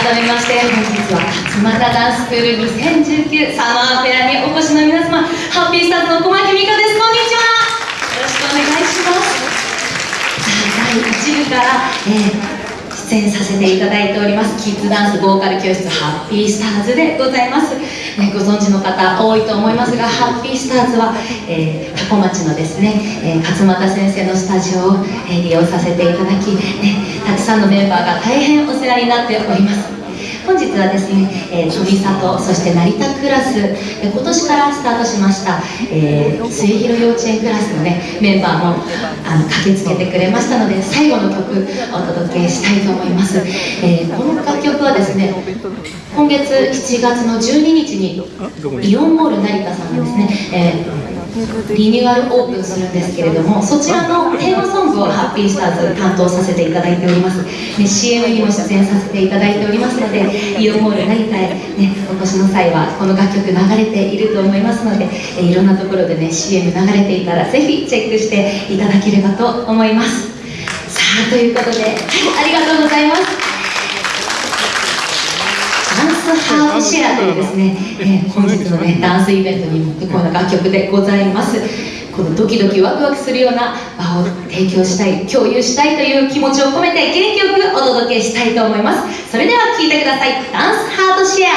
改めまして本日は勝俣ダンススクール2019サマーフェアにお越しの皆様ハッピースターズの小牧美香です。こんにちは。よろしくお願いします。さあ第1部から、えー出演させていただいておりますキッズダンスボーカル教室ハッピースターズでございます、ね、ご存知の方多いと思いますがハッピースターズは、えー、タコ町のですね、えー、勝俣先生のスタジオを、え、利用させていただき、ね、たくさんのメンバーが大変お世話になっております。本日はですね、えー、飛び里そして成田クラス、えー、今年からスタートしました、えー、末広幼稚園クラスのねメンバーもあの駆けつけてくれましたので最後の曲お届けしたいと思います、えー、この楽曲はですね今月7月の12日にイオンモール成田さんがですね、えーリニューアルオープンするんですけれどもそちらのテーマソングをハッピースターズ担当させていただいております、ね、CM にも出演させていただいておりますのでイオンモール成田へ、ね、お越しの際はこの楽曲流れていると思いますのでえいろんなところでね CM 流れていたらぜひチェックしていただければと思います。さあということで、ありがとうございます。ハーフシェアというですね、えー、本日のねダンスイベントにもってこの楽曲でございます。このドキドキワクワクするような場を提供したい共有したいという気持ちを込めて元気よくお届けしたいと思います。それでは聴いてください。ダンスハートシェア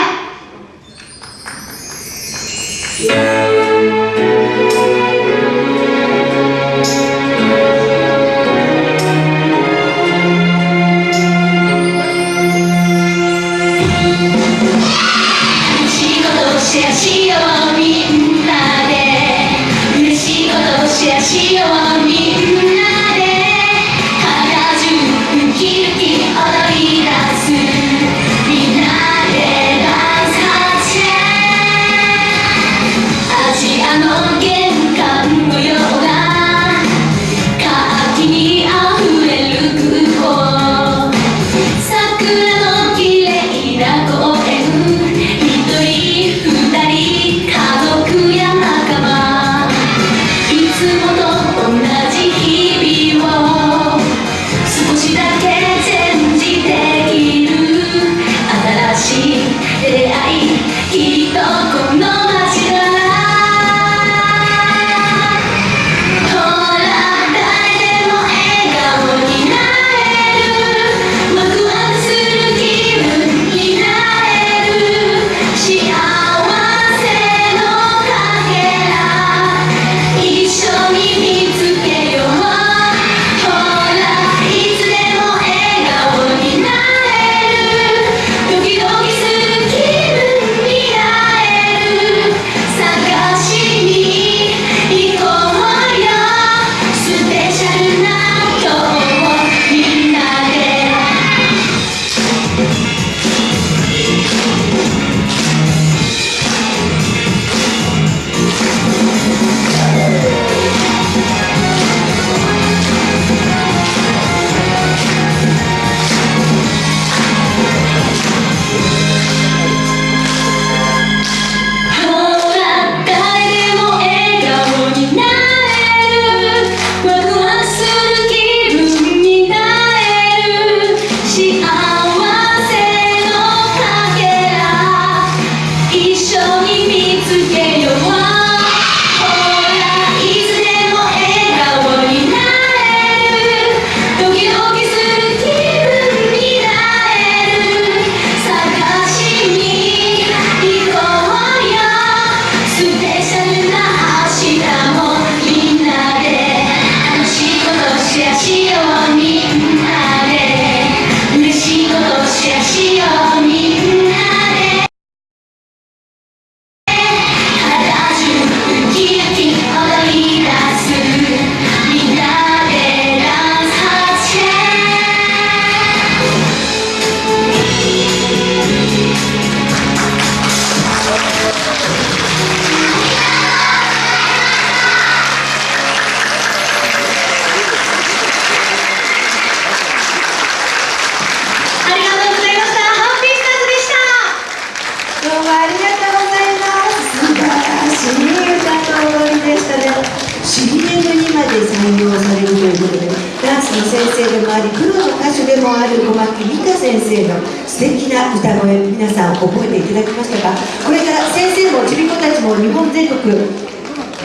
にまで採用されるということでダンスの先生でもありプロの歌手でもある小牧美香先生の素敵な歌声皆さん覚えていただきましたがこれから先生もちび子たちも日本全国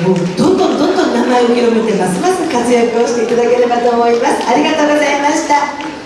もうどんどんどんどん名前を広めてますます活躍をしていただければと思います。ありがとうございました。